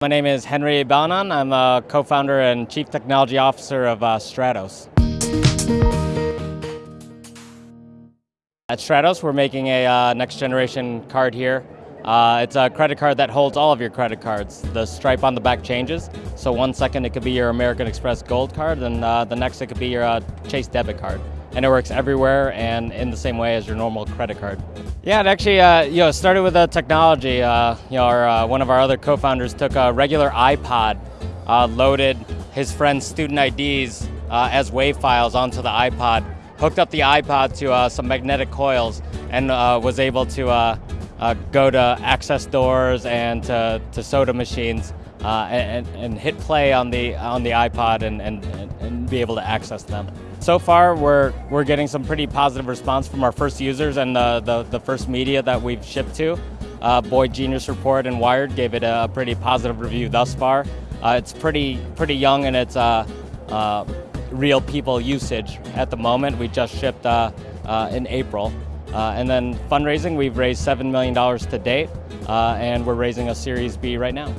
My name is Henry Balanon. I'm a co-founder and chief technology officer of uh, Stratos. At Stratos, we're making a uh, next generation card here. Uh, it's a credit card that holds all of your credit cards. The stripe on the back changes. So one second it could be your American Express Gold card, and uh, the next it could be your uh, Chase debit card. And it works everywhere and in the same way as your normal credit card. Yeah, it actually uh, you know started with the technology. Uh, you know, our, uh, one of our other co-founders took a regular iPod, uh, loaded his friend's student IDs uh, as WAV files onto the iPod, hooked up the iPod to uh, some magnetic coils, and was able to go to access doors and to, to soda machines. And, and, hit play on the on the iPod and, and, and be able to access them. So far, we're, we're getting some pretty positive response from our first users and the, the, the first media that we've shipped to. Uh, Boy Genius Report and Wired gave it a pretty positive review thus far. Uh, it's pretty, pretty young in its uh, uh real people usage at the moment. We just shipped uh, uh, in April. and then fundraising, we've raised $7 million to date, and we're raising a Series B right now.